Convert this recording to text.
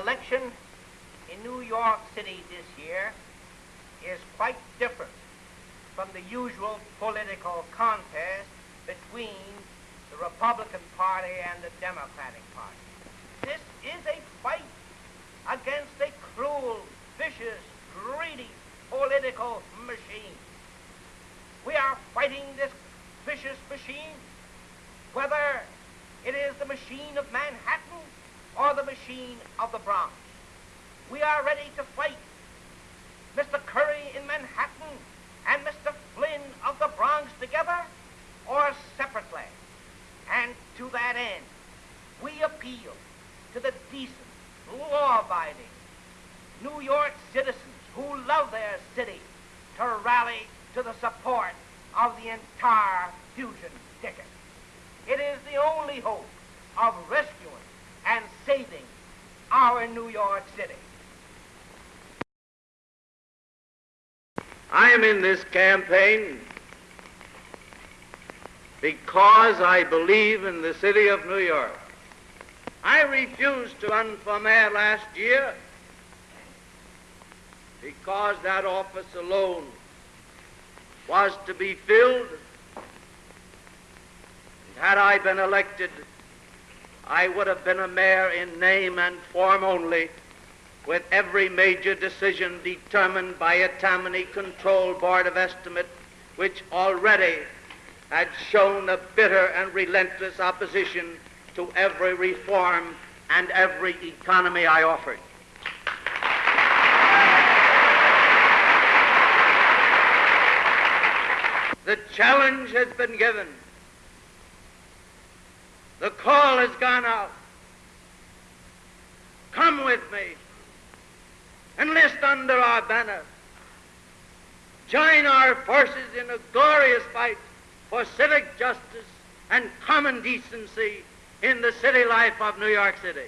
election in New York City this year is quite different from the usual political contest between the Republican Party and the Democratic Party. This is a fight against a cruel, vicious, greedy political machine. We are fighting this vicious machine, whether it is the machine of Manhattan or the machine of the Bronx. We are ready to fight Mr. Curry in Manhattan and Mr. Flynn of the Bronx together or separately. And to that end, we appeal to the decent, law-abiding New York citizens who love their city to rally to the support of the entire fusion ticket. It is the only hope saving our New York City. I am in this campaign because I believe in the city of New York. I refused to run for mayor last year because that office alone was to be filled. And Had I been elected, I would have been a mayor in name and form only, with every major decision determined by a Tammany Control Board of Estimate, which already had shown a bitter and relentless opposition to every reform and every economy I offered. The challenge has been given. The call has gone out. Come with me. Enlist under our banner. Join our forces in a glorious fight for civic justice and common decency in the city life of New York City.